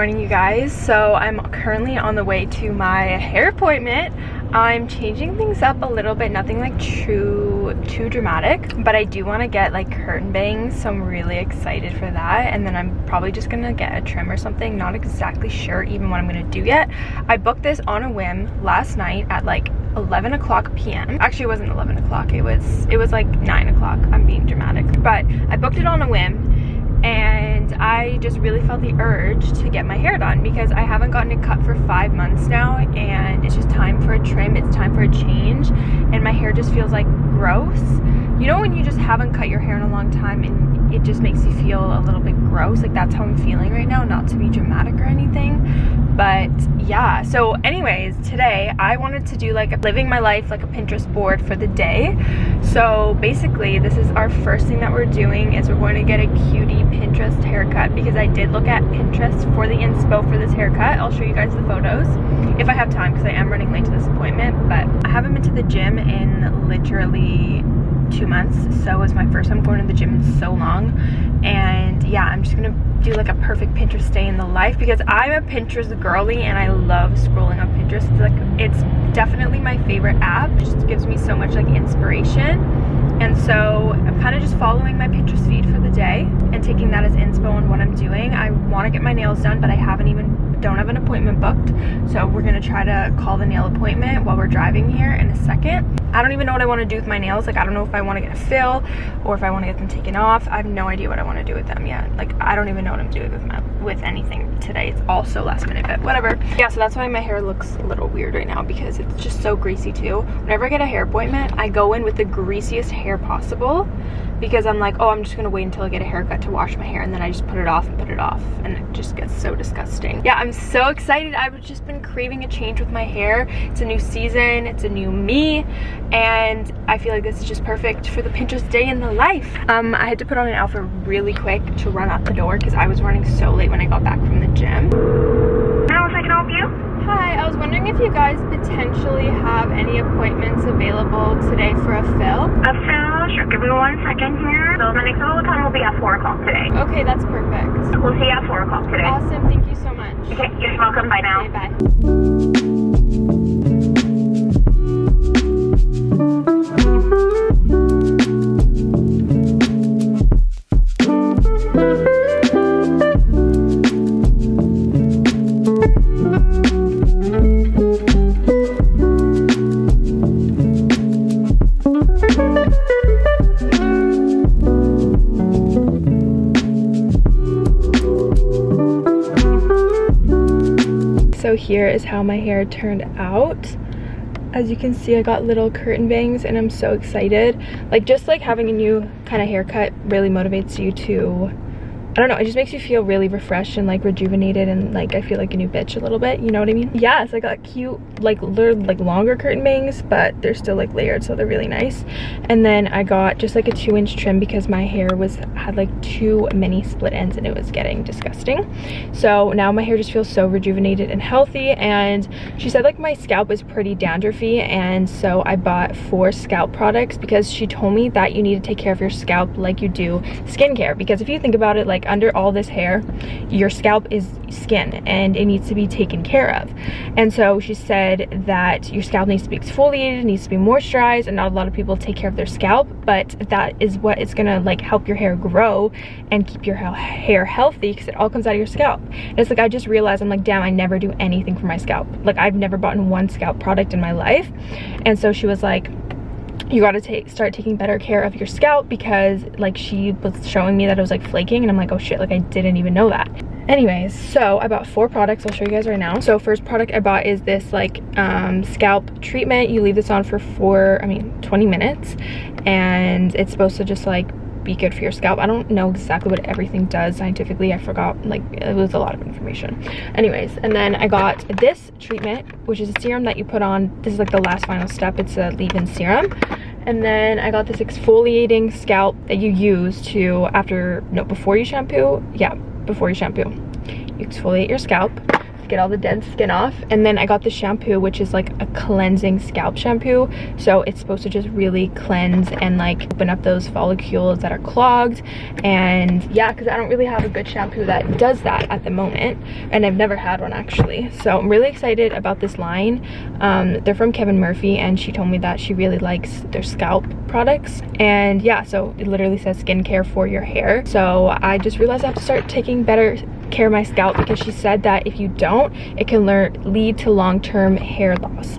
morning you guys. So i'm currently on the way to my hair appointment. I'm changing things up a little bit nothing like too too dramatic but i do want to get like curtain bangs so i'm really excited for that and then i'm probably just gonna get a trim or something. Not exactly sure even what i'm gonna do yet. I booked this on a whim last night at like 11 o'clock p.m actually it wasn't 11 o'clock it was it was like 9 o'clock. I'm being dramatic. But i booked it on a whim and I just really felt the urge to get my hair done because I haven't gotten it cut for five months now and it's just time for a trim, it's time for a change and my hair just feels like gross. You know when you just haven't cut your hair in a long time and it just makes you feel a little bit gross, like that's how I'm feeling right now, not to be dramatic or anything, but yeah. So anyways today i wanted to do like living my life like a pinterest board for the day. So basically this is our first thing that we're doing is we're going to get a cutie pinterest haircut because i did look at pinterest for the inspo for this haircut. I'll show you guys the photos if i have time because i am running late to this appointment but i haven't been to the gym in literally two months so it was my first time going to the gym in so long. And yeah i'm just gonna do like a perfect pinterest day in the life because i'm a pinterest girly and i love scrolling on pinterest. It's like it's definitely my favorite app. It just gives me so much like inspiration. And so i'm kind of just following my pinterest feed for the day and taking that as inspo on what i'm doing. I want to get my nails done but i haven't even don't have an appointment booked. So we're gonna try to call the nail appointment while we're driving here in a second. I don't even know what i want to do with my nails. Like i don't know if i want to get a fill or if i want to get them taken off. I have no idea what i want to do with them yet. Like i don't even know what i'm doing with my with anything today. It's also last minute but whatever. Yeah so that's why my hair looks a little weird right now because it's just so greasy too. Whenever i get a hair appointment i go in with the greasiest hair possible because I'm like, oh, I'm just gonna wait until I get a haircut to wash my hair and then I just put it off and put it off and it just gets so disgusting. Yeah, I'm so excited. I've just been craving a change with my hair. It's a new season, it's a new me, and I feel like this is just perfect for the Pinterest day in the life. Um, I had to put on an outfit really quick to run out the door because I was running so late when I got back from the gym. How I can help you? Hi, I was wondering if you guys potentially have any appointments available today for a fill? A fill? Sure, give me one second here. So the next available time will be at 4 o'clock. Okay, that's perfect. We'll see you at 4 o'clock today. Awesome, thank you so much. Okay, you're welcome. Bye now. Okay, bye. Here is how my hair turned out. As you can see, I got little curtain bangs and I'm so excited. Like just like having a new kind of haircut really motivates you to I don't know, it just makes you feel really refreshed and like rejuvenated and like I feel like a new bitch a little bit, you know what I mean? Yeah, so I got cute, like like longer curtain bangs, but they're still like layered, so they're really nice. And then I got just like a two inch trim because my hair was had like too many split ends and it was getting disgusting. So now my hair just feels so rejuvenated and healthy and she said like my scalp is pretty dandruffy and so I bought four scalp products because she told me that you need to take care of your scalp like you do skincare because if you think about it like like under all this hair your scalp is skin and it needs to be taken care of. And so she said that your scalp needs to be exfoliated needs to be moisturized and not a lot of people take care of their scalp but that is what is gonna like help your hair grow and keep your hair healthy because it all comes out of your scalp. And it's like i just realized i'm like damn i never do anything for my scalp. Like i've never bought one scalp product in my life. And so she was like you got to take start taking better care of your scalp because like she was showing me that it was like flaking and i'm like oh shit like i didn't even know that. Anyways so i bought four products i'll show you guys right now. So first product i bought is this like um, scalp treatment. You leave this on for four i mean 20 minutes and it's supposed to just like be good for your scalp. I don't know exactly what everything does scientifically. I forgot like it was a lot of information. Anyways and then i got this treatment which is a serum that you put on. This is like the last final step. It's a leave-in serum. And then i got this exfoliating scalp that you use to after no before you shampoo. Yeah before you shampoo. You exfoliate your scalp get all the dead skin off. And then I got the shampoo, which is like a cleansing scalp shampoo. So it's supposed to just really cleanse and like open up those follicles that are clogged. And yeah, because I don't really have a good shampoo that does that at the moment. And I've never had one actually. So I'm really excited about this line. Um, they're from Kevin Murphy and she told me that she really likes their scalp products. And yeah, so it literally says skincare for your hair. So I just realized I have to start taking better care of my scalp because she said that if you don't, it can lead to long-term hair loss.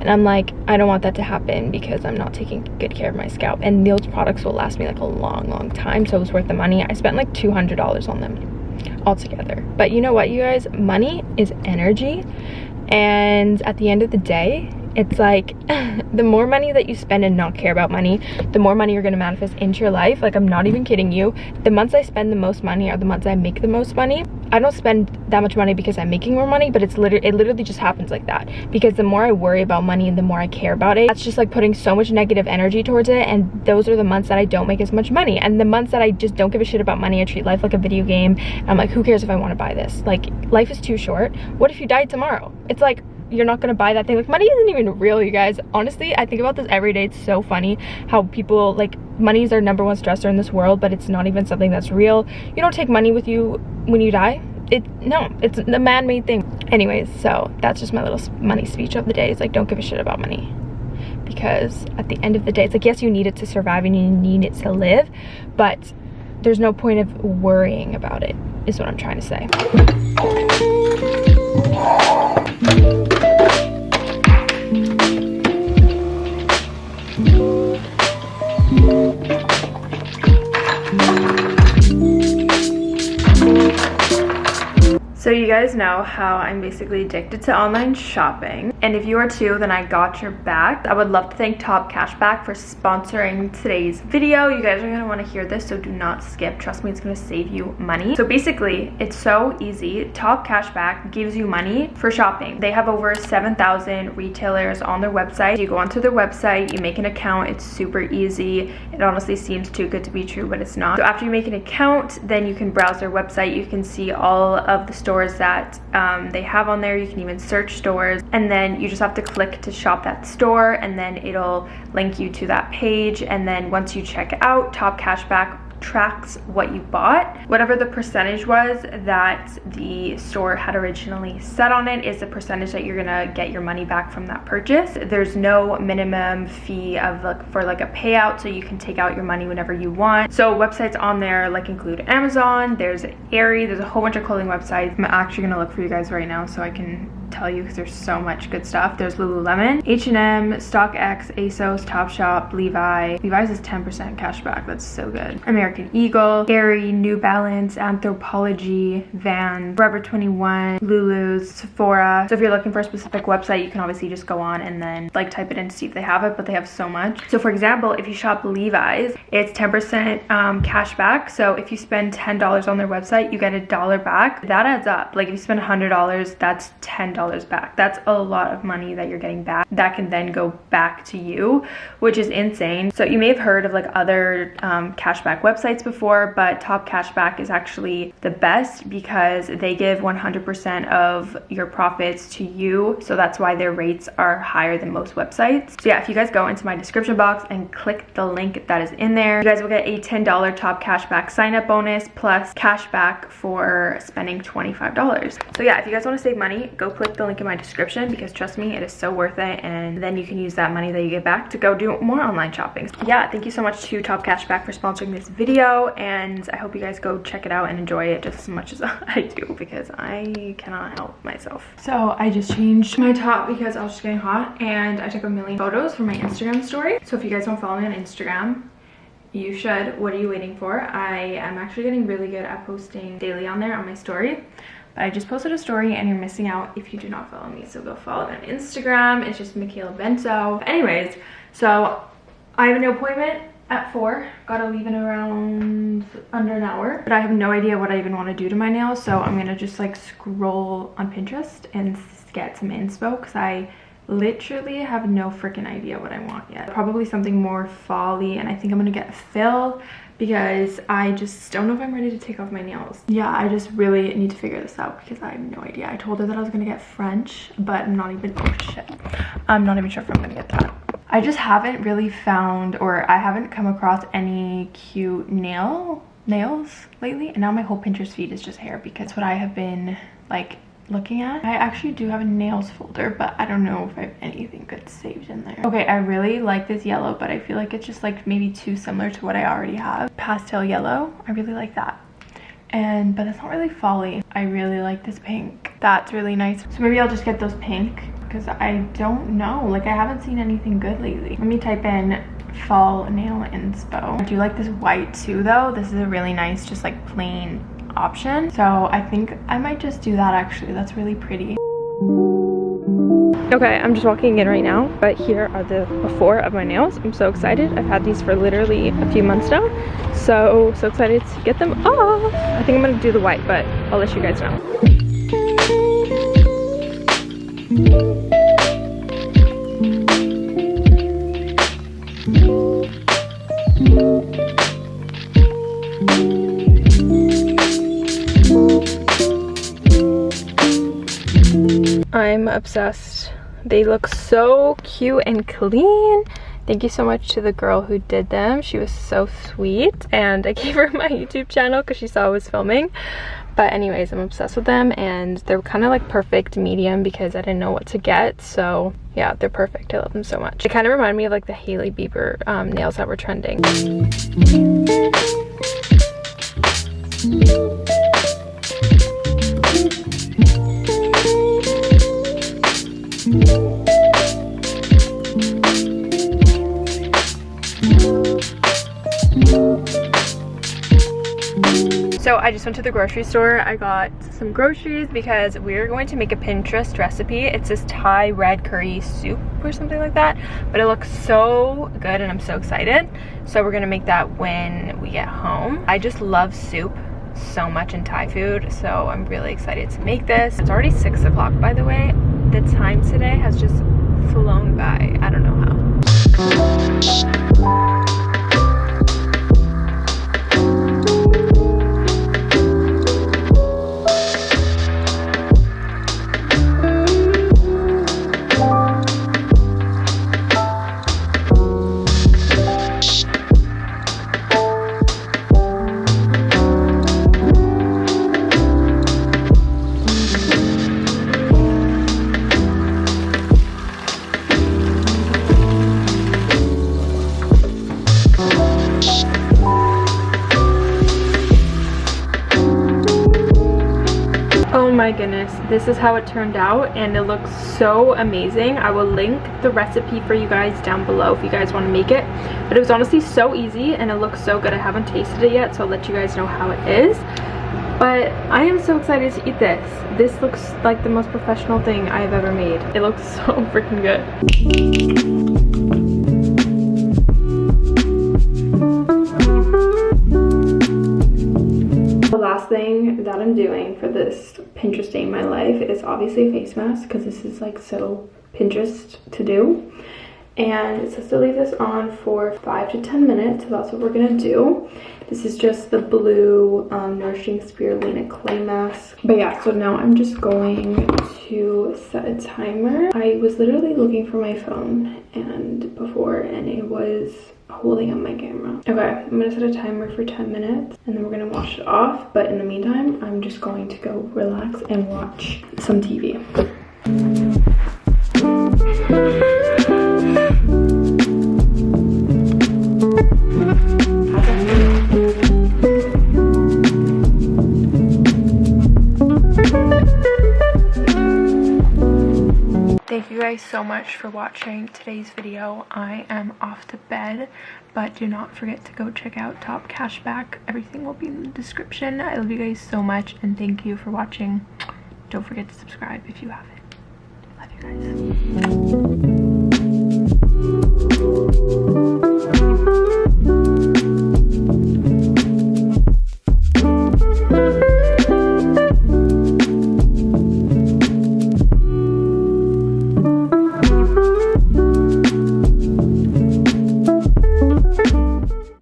And I'm like, I don't want that to happen because I'm not taking good care of my scalp. And those products will last me like a long, long time. So it was worth the money. I spent like $200 on them altogether. But you know what, you guys? Money is energy. And at the end of the day, it's like the more money that you spend and not care about money the more money you're going to manifest into your life. Like i'm not even kidding you. The months i spend the most money are the months i make the most money. I don't spend that much money because i'm making more money but it's literally it literally just happens like that. Because the more i worry about money and the more i care about it that's just like putting so much negative energy towards it and those are the months that i don't make as much money. And the months that i just don't give a shit about money i treat life like a video game. I'm like who cares if i want to buy this? Like life is too short. What if you died tomorrow? It's like you're not gonna buy that thing. Like money isn't even real you guys. Honestly i think about this every day. It's so funny how people like money is their number one stressor in this world but it's not even something that's real. You don't take money with you when you die. It no it's a man-made thing. Anyways so that's just my little money speech of the day. It's like don't give a shit about money. Because at the end of the day it's like yes you need it to survive and you need it to live but there's no point of worrying about it is what i'm trying to say So you guys know how I'm basically addicted to online shopping. And if you are too, then I got your back. I would love to thank Top Cashback for sponsoring today's video. You guys are gonna wanna hear this, so do not skip. Trust me, it's gonna save you money. So basically, it's so easy. Top Cashback gives you money for shopping. They have over 7,000 retailers on their website. You go onto their website, you make an account, it's super easy. It honestly seems too good to be true, but it's not. So after you make an account, then you can browse their website. You can see all of the stores stores that um, they have on there. You can even search stores and then you just have to click to shop that store and then it'll link you to that page. And then once you check out, Top Cashback tracks what you bought. Whatever the percentage was that the store had originally set on it is the percentage that you're gonna get your money back from that purchase. There's no minimum fee of like for like a payout so you can take out your money whenever you want. So websites on there like include Amazon, there's Aerie, there's a whole bunch of clothing websites. I'm actually gonna look for you guys right now so I can tell you because there's so much good stuff. There's Lululemon, H&M, StockX, ASOS, Topshop, Levi. Levi's is 10% cashback. That's so good. American Eagle, Aerie, New Balance, Anthropologie, Van, Forever 21, Lulu's, Sephora. So if you're looking for a specific website, you can obviously just go on and then like type it in to see if they have it, but they have so much. So for example, if you shop Levi's, it's 10% um, cashback. So if you spend $10 on their website, you get a dollar back. That adds up. Like if you spend $100, that's $10 dollars back. That's a lot of money that you're getting back that can then go back to you which is insane. So you may have heard of like other um, cashback websites before but top cashback is actually the best because they give 100% of your profits to you. So that's why their rates are higher than most websites. So yeah if you guys go into my description box and click the link that is in there you guys will get a $10 top cashback sign up bonus plus cashback for spending $25 so yeah if you guys want to save money go click click the link in my description because trust me, it is so worth it. And then you can use that money that you get back to go do more online shopping. Yeah, thank you so much to Top Cashback for sponsoring this video. And I hope you guys go check it out and enjoy it just as much as I do because I cannot help myself. So I just changed my top because I was just getting hot and I took a million photos for my Instagram story. So if you guys don't follow me on Instagram, you should. What are you waiting for? I am actually getting really good at posting daily on there on my story. But I just posted a story and you're missing out if you do not follow me. So go follow me on Instagram. It's just Michaela Bento. Anyways, so I have an appointment at 4. Gotta leave in around under an hour. But I have no idea what I even want to do to my nails. So I'm gonna just like scroll on Pinterest and get some inspo because I literally have no freaking idea what I want yet. Probably something more folly and I think I'm gonna get a fill because I just don't know if I'm ready to take off my nails. Yeah, I just really need to figure this out because I have no idea. I told her that I was gonna get French, but I'm not even, oh shit. I'm not even sure if I'm gonna get that. I just haven't really found or I haven't come across any cute nail nails lately and now my whole Pinterest feed is just hair because what I have been like looking at. I actually do have a nails folder, but I don't know if I have anything good saved in there. Okay, I really like this yellow, but I feel like it's just like maybe too similar to what I already have. Pastel yellow, I really like that. And, but it's not really folly. I really like this pink. That's really nice. So maybe I'll just get those pink because I don't know. Like I haven't seen anything good lately. Let me type in fall nail inspo. I do like this white too though. This is a really nice just like plain option. So I think I might just do that actually. That's really pretty. Okay, I'm just walking in right now, but here are the before of my nails. I'm so excited. I've had these for literally a few months now. So, so excited to get them off. I think I'm gonna do the white, but I'll let you guys know. Obsessed. They look so cute and clean. Thank you so much to the girl who did them. She was so sweet and I gave her my YouTube channel because she saw I was filming. But anyways, I'm obsessed with them and they're kind of like perfect medium because I didn't know what to get. So yeah, they're perfect. I love them so much. They kind of remind me of like the Hailey Bieber um, nails that were trending. So I just went to the grocery store. I got some groceries because we're going to make a Pinterest recipe. It's this Thai red curry soup or something like that. But it looks so good and I'm so excited. So we're gonna make that when we get home. I just love soup so much in Thai food. So I'm really excited to make this. It's already six o'clock by the way. The time today has just flown by. I don't know how. My goodness this is how it turned out and it looks so amazing. I will link the recipe for you guys down below if you guys want to make it. But it was honestly so easy and it looks so good. I haven't tasted it yet so i'll let you guys know how it is. But i am so excited to eat this. This looks like the most professional thing i've ever made. It looks so freaking good thing that I'm doing for this Pinterest day in my life is obviously a face mask because this is like so Pinterest to do. And it says to leave this on for 5 to 10 minutes, so that's what we're going to do. This is just the blue um, Nourishing Spirulina Clay Mask. But yeah, so now I'm just going to set a timer. I was literally looking for my phone and before and it was holding up my camera. Okay, I'm gonna set a timer for 10 minutes and then we're gonna wash it off. But in the meantime, I'm just going to go relax and watch some TV. so much for watching today's video. I am off to bed, but do not forget to go check out Top Cashback. Everything will be in the description. I love you guys so much, and thank you for watching. Don't forget to subscribe if you haven't. I love you guys.